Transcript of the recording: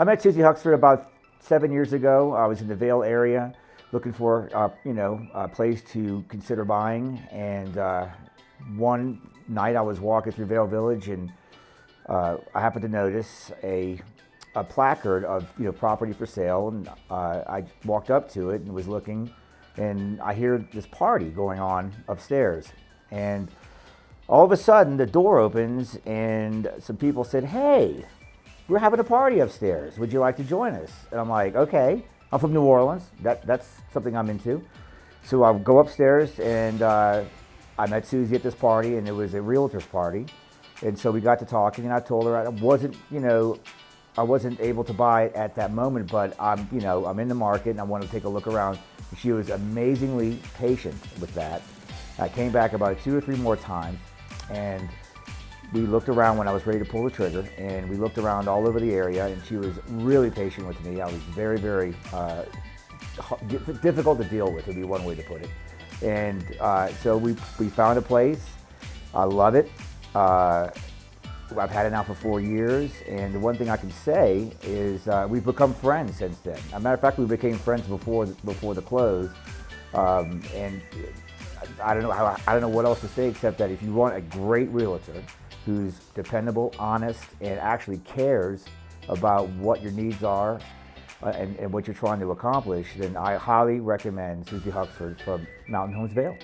I met Susie Huxford about seven years ago. I was in the Vail area looking for, uh, you know, a place to consider buying. And uh, one night I was walking through Vail Village and uh, I happened to notice a, a placard of, you know, property for sale. And uh, I walked up to it and was looking and I hear this party going on upstairs. And all of a sudden the door opens and some people said, hey, we're having a party upstairs. Would you like to join us? And I'm like, okay. I'm from New Orleans. That, that's something I'm into. So I go upstairs and uh, I met Susie at this party and it was a realtor's party. And so we got to talking and I told her I wasn't, you know, I wasn't able to buy it at that moment, but I'm, you know, I'm in the market and I want to take a look around. She was amazingly patient with that. I came back about two or three more times and we looked around when I was ready to pull the trigger and we looked around all over the area and she was really patient with me. I was very, very uh, difficult to deal with would be one way to put it. And uh, so we, we found a place. I love it. Uh, I've had it now for four years, and the one thing I can say is uh, we've become friends since then. As a matter of fact, we became friends before before the close, um, and I don't know how I don't know what else to say except that if you want a great realtor, who's dependable, honest, and actually cares about what your needs are uh, and, and what you're trying to accomplish, then I highly recommend Susie Huxford from Mountain Homes Vail.